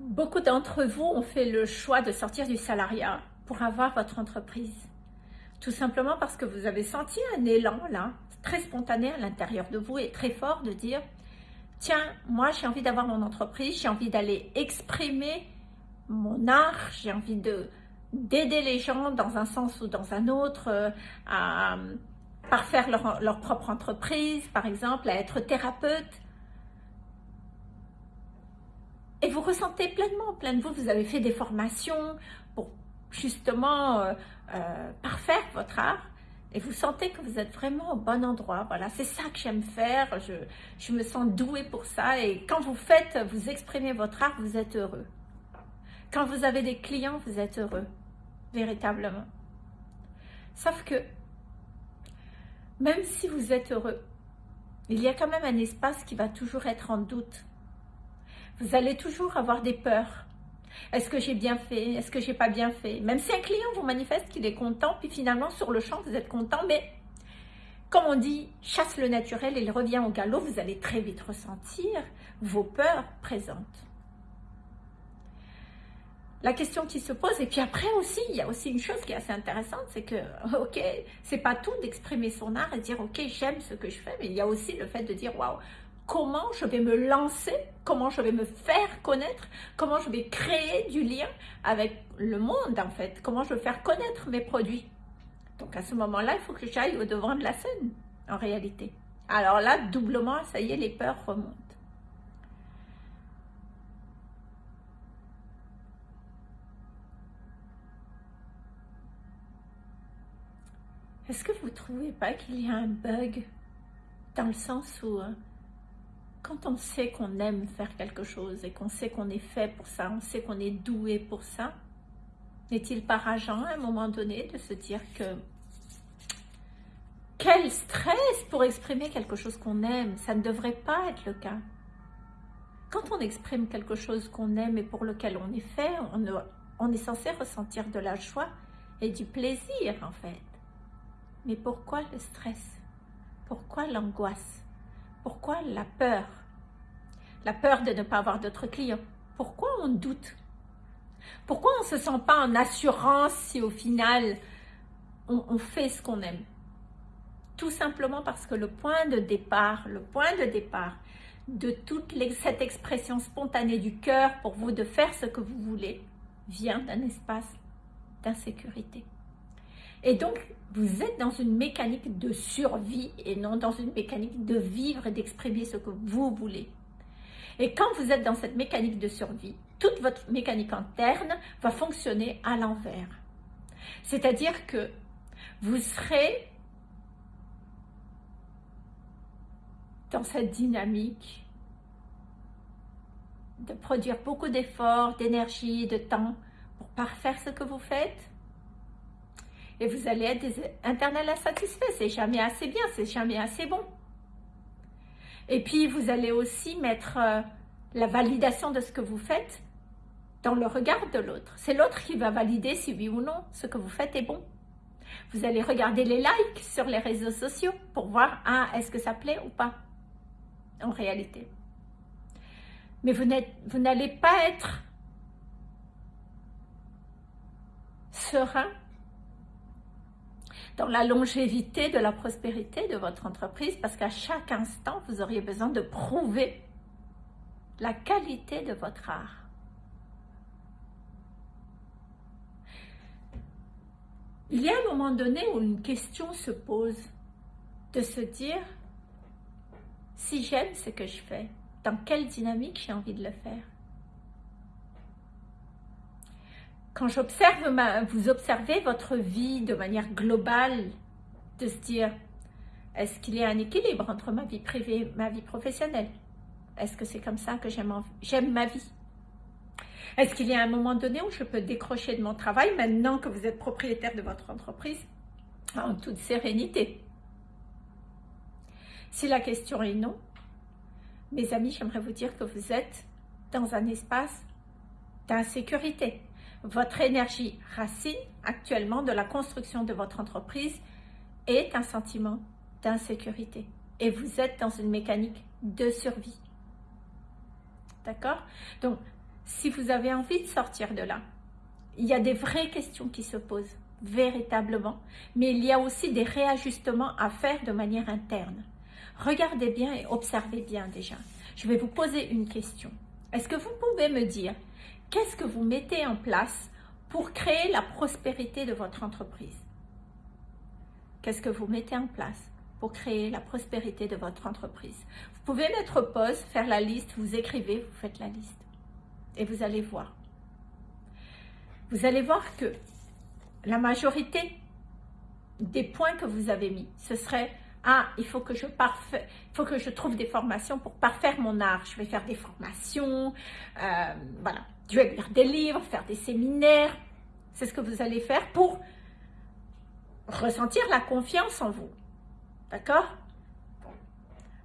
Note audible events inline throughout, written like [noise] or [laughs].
Beaucoup d'entre vous ont fait le choix de sortir du salariat pour avoir votre entreprise. Tout simplement parce que vous avez senti un élan là, très spontané à l'intérieur de vous et très fort de dire tiens, moi j'ai envie d'avoir mon entreprise, j'ai envie d'aller exprimer mon art, j'ai envie d'aider les gens dans un sens ou dans un autre euh, à parfaire leur propre entreprise, par exemple, à être thérapeute. Et vous ressentez pleinement, plein de vous, vous avez fait des formations pour justement euh, euh, parfaire votre art et vous sentez que vous êtes vraiment au bon endroit. Voilà, c'est ça que j'aime faire, je, je me sens douée pour ça et quand vous faites, vous exprimez votre art, vous êtes heureux. Quand vous avez des clients, vous êtes heureux, véritablement. Sauf que, même si vous êtes heureux, il y a quand même un espace qui va toujours être en doute. Vous allez toujours avoir des peurs. Est-ce que j'ai bien fait? Est-ce que j'ai pas bien fait? Même si un client vous manifeste qu'il est content, puis finalement sur le champ vous êtes content, mais comme on dit, chasse le naturel et il revient au galop, vous allez très vite ressentir vos peurs présentes. La question qui se pose, et puis après aussi, il y a aussi une chose qui est assez intéressante, c'est que, [laughs] ok, c'est pas tout d'exprimer son art et dire, ok, j'aime ce que je fais, mais il y a aussi le fait de dire, waouh, comment je vais me lancer, comment je vais me faire connaître, comment je vais créer du lien avec le monde, en fait, comment je vais faire connaître mes produits. Donc, à ce moment-là, il faut que j'aille au devant de la scène, en réalité. Alors là, doublement, ça y est, les peurs remontent. Est-ce que vous ne trouvez pas qu'il y a un bug dans le sens où euh, quand on sait qu'on aime faire quelque chose et qu'on sait qu'on est fait pour ça, on sait qu'on est doué pour ça, n'est-il pas rageant à un moment donné de se dire que quel stress pour exprimer quelque chose qu'on aime, ça ne devrait pas être le cas. Quand on exprime quelque chose qu'on aime et pour lequel on est fait, on, on est censé ressentir de la joie et du plaisir en fait. Mais pourquoi le stress? Pourquoi l'angoisse? Pourquoi la peur? La peur de ne pas avoir d'autres clients. Pourquoi on doute? Pourquoi on ne se sent pas en assurance si au final on, fait ce qu'on aime? Tout simplement parce que le point de départ, le point de départ de toute cette expression spontanée du cœur pour vous de faire ce que vous voulez vient d'un espace d'insécurité. Et donc, vous êtes dans une mécanique de survie et non dans une mécanique de vivre et d'exprimer ce que vous voulez. Et quand vous êtes dans cette mécanique de survie, toute votre mécanique interne va fonctionner à l'envers. C'est-à-dire que vous serez dans cette dynamique de produire beaucoup d'efforts, d'énergie, de temps pour parfaire ce que vous faites, et vous allez être des internels insatisfaits. C'est jamais assez bien, c'est jamais assez bon. Et puis, vous allez aussi mettre euh, la validation de ce que vous faites dans le regard de l'autre. C'est l'autre qui va valider si oui ou non ce que vous faites est bon. Vous allez regarder les likes sur les réseaux sociaux pour voir, ah, est-ce que ça plaît ou pas, en réalité. Mais vous n'allez pas être serein dans la longévité de la prospérité de votre entreprise parce qu'à chaque instant, vous auriez besoin de prouver la qualité de votre art. Il y a un moment donné où une question se pose de se dire si j'aime ce que je fais, dans quelle dynamique j'ai envie de le faire? Quand j'observe, vous observez votre vie de manière globale, de se dire, est-ce qu'il y a un équilibre entre ma vie privée et ma vie professionnelle? Est-ce que c'est comme ça que j'aime ma vie? Est-ce qu'il y a un moment donné où je peux décrocher de mon travail maintenant que vous êtes propriétaire de votre entreprise en toute sérénité? Si la question est non, mes amis, j'aimerais vous dire que vous êtes dans un espace d'insécurité votre énergie racine actuellement de la construction de votre entreprise est un sentiment d'insécurité. Et vous êtes dans une mécanique de survie. D'accord? Donc, si vous avez envie de sortir de là, il y a des vraies questions qui se posent, véritablement, mais il y a aussi des réajustements à faire de manière interne. Regardez bien et observez bien déjà. Je vais vous poser une question. Est-ce que vous pouvez me dire qu'est-ce que vous mettez en place pour créer la prospérité de votre entreprise? Qu'est-ce que vous mettez en place pour créer la prospérité de votre entreprise? Vous pouvez mettre pause, faire la liste, vous écrivez, vous faites la liste. Et vous allez voir. Vous allez voir que la majorité des points que vous avez mis, ce serait ah, il faut que je faut que je trouve des formations pour parfaire mon art. Je vais faire des formations, euh, voilà. Je vais lire des livres, faire des séminaires. C'est ce que vous allez faire pour ressentir la confiance en vous. D'accord?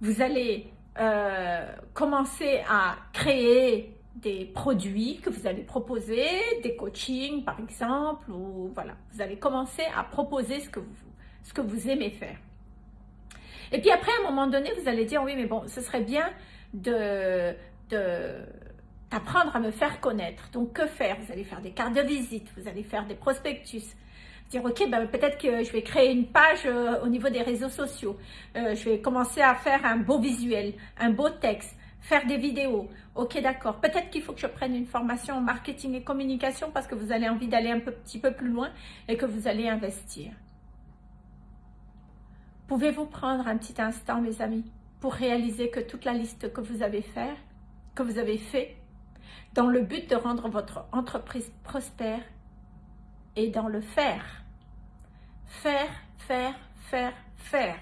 Vous allez euh, commencer à créer des produits que vous allez proposer, des coachings par exemple, ou voilà, vous allez commencer à proposer ce que vous, ce que vous aimez faire. Et puis après, à un moment donné, vous allez dire, oui, mais bon, ce serait bien de, d'apprendre à me faire connaître. Donc, que faire? Vous allez faire des cartes de visite, vous allez faire des prospectus. Dire, ok, ben, peut-être que je vais créer une page euh, au niveau des réseaux sociaux. Euh, je vais commencer à faire un beau visuel, un beau texte, faire des vidéos. Ok, d'accord. Peut-être qu'il faut que je prenne une formation en marketing et communication parce que vous avez envie d'aller un petit peu plus loin et que vous allez investir. Pouvez-vous prendre un petit instant, mes amis, pour réaliser que toute la liste que vous avez fait, que vous avez fait, dans le but de rendre votre entreprise prospère, et dans le faire. Faire, faire, faire, faire.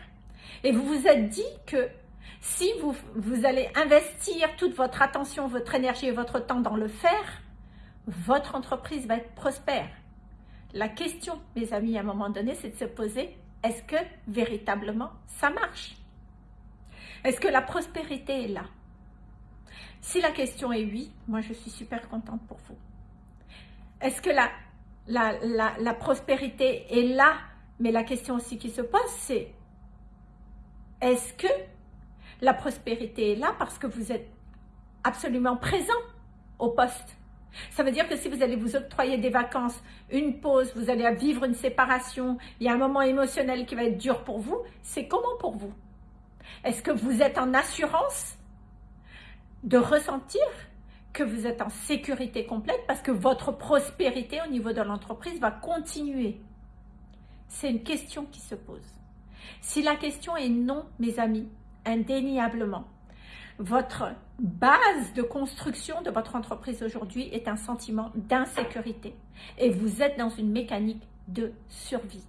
Et vous vous êtes dit que si vous, allez investir toute votre attention, votre énergie et votre temps dans le faire, votre entreprise va être prospère. La question, mes amis, à un moment donné, c'est de se poser, est-ce que véritablement ça marche? Est-ce que la prospérité est là? Si la question est oui, moi je suis super contente pour vous. Est-ce que la, la, la, prospérité est là? Mais la question aussi qui se pose, c'est est-ce que la prospérité est là parce que vous êtes absolument présent au poste? Ça veut dire que si vous allez vous octroyer des vacances, une pause, vous allez vivre une séparation, il y a un moment émotionnel qui va être dur pour vous, c'est comment pour vous? Est-ce que vous êtes en assurance de ressentir que vous êtes en sécurité complète parce que votre prospérité au niveau de l'entreprise va continuer C'est une question qui se pose. Si la question est non, mes amis, indéniablement, votre base de construction de votre entreprise aujourd'hui est un sentiment d'insécurité et vous êtes dans une mécanique de survie.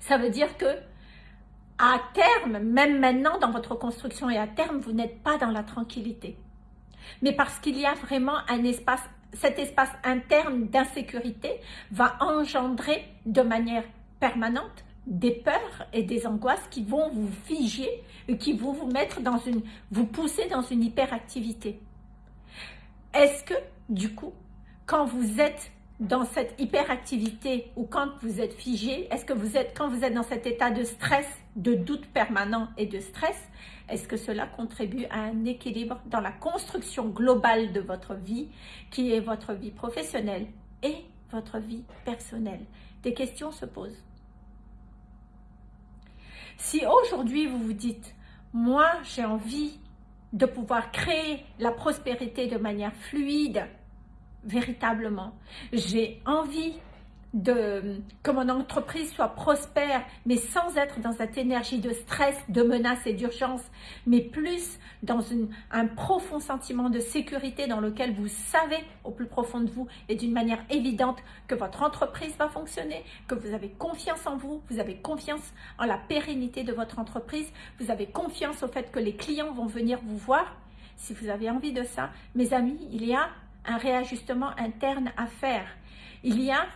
Ça veut dire que à terme, même maintenant dans votre construction et à terme, vous n'êtes pas dans la tranquillité. Mais parce qu'il y a vraiment un espace, cet espace interne d'insécurité va engendrer de manière permanente des peurs et des angoisses qui vont vous figer et qui vont vous mettre dans une, vous pousser dans une hyperactivité. Est-ce que, du coup, quand vous êtes dans cette hyperactivité ou quand vous êtes figé, est-ce que vous êtes, quand vous êtes dans cet état de stress, de doute permanent et de stress, est-ce que cela contribue à un équilibre dans la construction globale de votre vie, qui est votre vie professionnelle et votre vie personnelle? Des questions se posent. Si aujourd'hui vous vous dites, moi j'ai envie de pouvoir créer la prospérité de manière fluide, véritablement, j'ai envie que mon entreprise soit prospère, mais sans être dans cette énergie de stress, de menace et d'urgence, mais plus dans un profond sentiment de sécurité dans lequel vous savez au plus profond de vous et d'une manière évidente que votre entreprise va fonctionner, que vous avez confiance en vous, vous avez confiance en la pérennité de votre entreprise, vous avez confiance au fait que les clients vont venir vous voir. Si vous avez envie de ça, mes amis, il y a un réajustement interne à faire. Il y a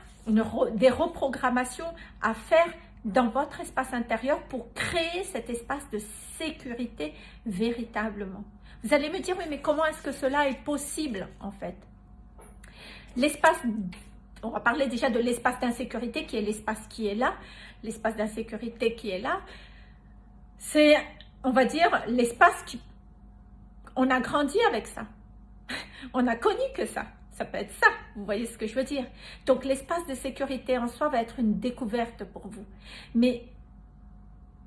des reprogrammations à faire dans votre espace intérieur pour créer cet espace de sécurité véritablement. Vous allez me dire, oui, mais comment est-ce que cela est possible en fait? L'espace, on va parler déjà de l'espace d'insécurité qui est l'espace qui est là. L'espace d'insécurité qui est là, c'est, on va dire, l'espace qui... On a grandi avec ça. [laughs] On a connu que ça. Ça peut être ça, vous voyez ce que je veux dire. Donc l'espace de sécurité en soi va être une découverte pour vous. Mais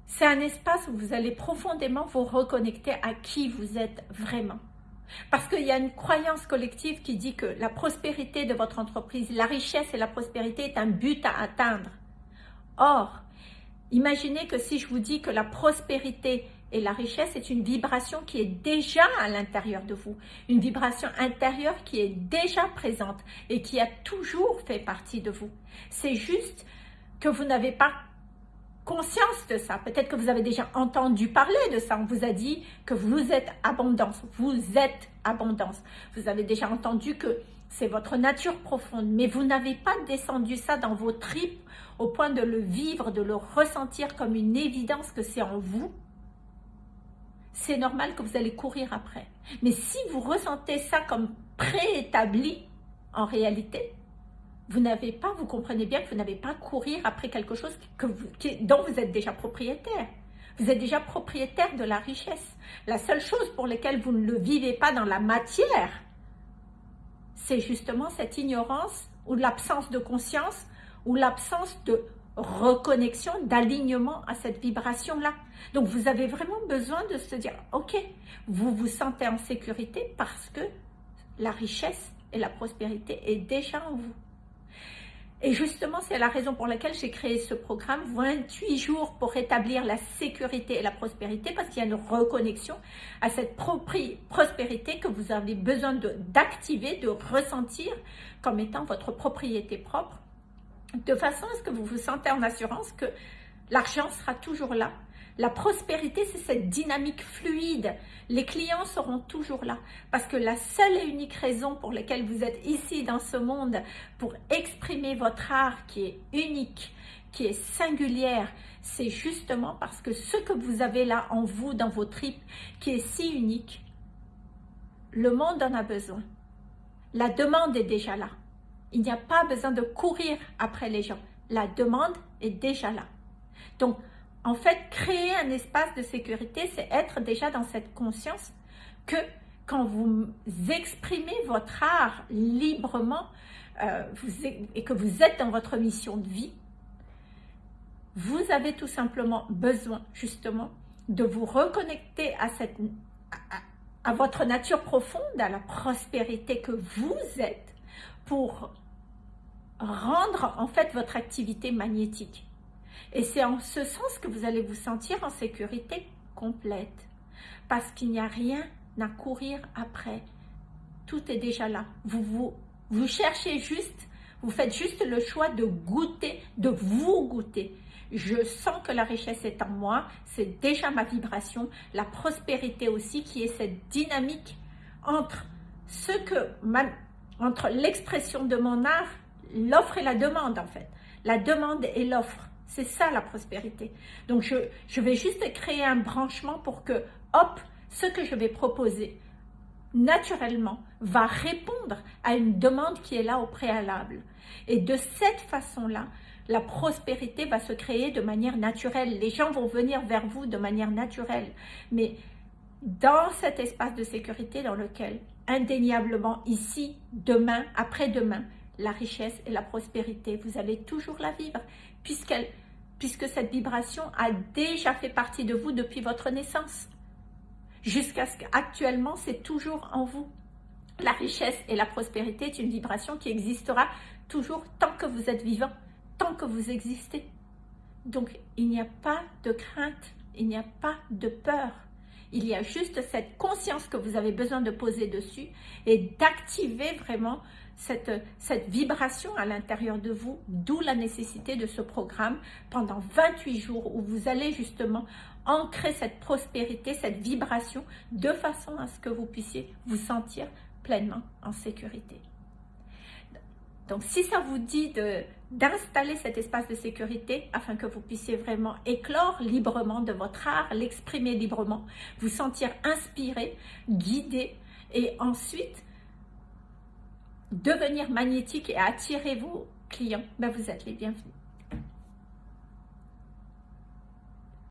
c'est un espace où vous allez profondément vous reconnecter à qui vous êtes vraiment. Parce qu'il y a une croyance collective qui dit que la prospérité de votre entreprise, la richesse et la prospérité est un but à atteindre. Or, imaginez que si je vous dis que la prospérité et la richesse est une vibration qui est déjà à l'intérieur de vous, une vibration intérieure qui est déjà présente et qui a toujours fait partie de vous. C'est juste que vous n'avez pas conscience de ça. Peut-être que vous avez déjà entendu parler de ça. On vous a dit que vous êtes abondance. Vous êtes abondance. Vous avez déjà entendu que c'est votre nature profonde. Mais vous n'avez pas descendu ça dans vos tripes au point de le vivre, de le ressentir comme une évidence que c'est en vous. C'est normal que vous allez courir après. Mais si vous ressentez ça comme préétabli, en réalité, vous n'avez pas, vous comprenez bien que vous n'avez pas courir après quelque chose que vous, dont vous êtes déjà propriétaire. Vous êtes déjà propriétaire de la richesse. La seule chose pour laquelle vous ne le vivez pas dans la matière, c'est justement cette ignorance ou l'absence de conscience ou l'absence de reconnexion, d'alignement à cette vibration-là. Donc, vous avez vraiment besoin de se dire, ok, vous vous sentez en sécurité parce que la richesse et la prospérité est déjà en vous. Et justement, c'est la raison pour laquelle j'ai créé ce programme, 28 jours pour rétablir la sécurité et la prospérité, parce qu'il y a une reconnexion à cette prospérité que vous avez besoin d'activer, de, de ressentir comme étant votre propriété propre, de façon à ce que vous vous sentez en assurance que l'argent sera toujours là, la prospérité, c'est cette dynamique fluide. Les clients seront toujours là parce que la seule et unique raison pour laquelle vous êtes ici dans ce monde pour exprimer votre art qui est unique, qui est singulière, c'est justement parce que ce que vous avez là en vous, dans vos tripes, qui est si unique, le monde en a besoin. La demande est déjà là. Il n'y a pas besoin de courir après les gens. La demande est déjà là. Donc, en fait, créer un espace de sécurité, c'est être déjà dans cette conscience que quand vous exprimez votre art librement euh, et que vous êtes dans votre mission de vie, vous avez tout simplement besoin justement de vous reconnecter à, à votre nature profonde, à la prospérité que vous êtes pour rendre en fait votre activité magnétique. Et c'est en ce sens que vous allez vous sentir en sécurité complète. Parce qu'il n'y a rien à courir après. Tout est déjà là. Vous, vous, vous cherchez juste, vous faites juste le choix de goûter, de vous goûter. Je sens que la richesse est en moi, c'est déjà ma vibration, la prospérité aussi qui est cette dynamique entre ce que entre l'expression de mon art, l'offre et la demande en fait. La demande et l'offre. C'est ça la prospérité. Donc je, je vais juste créer un branchement pour que, hop, ce que je vais proposer, naturellement, va répondre à une demande qui est là au préalable. Et de cette façon-là, la prospérité va se créer de manière naturelle. Les gens vont venir vers vous de manière naturelle. Mais dans cet espace de sécurité dans lequel, indéniablement, ici, demain, après-demain, la richesse et la prospérité, vous allez toujours la vivre, puisque cette vibration a déjà fait partie de vous depuis votre naissance. Jusqu'à ce qu'actuellement, c'est toujours en vous. La richesse et la prospérité est une vibration qui existera toujours tant que vous êtes vivant, tant que vous existez. Donc, il n'y a pas de crainte, il n'y a pas de peur. Il y a juste cette conscience que vous avez besoin de poser dessus et d'activer vraiment cette, vibration à l'intérieur de vous, d'où la nécessité de ce programme pendant 28 jours où vous allez justement ancrer cette prospérité, cette vibration de façon à ce que vous puissiez vous sentir pleinement en sécurité. Donc, si ça vous dit d'installer cet espace de sécurité afin que vous puissiez vraiment éclore librement de votre art, l'exprimer librement, vous sentir inspiré, guidé et ensuite devenir magnétique et attirer vos clients, ben vous êtes les bienvenus.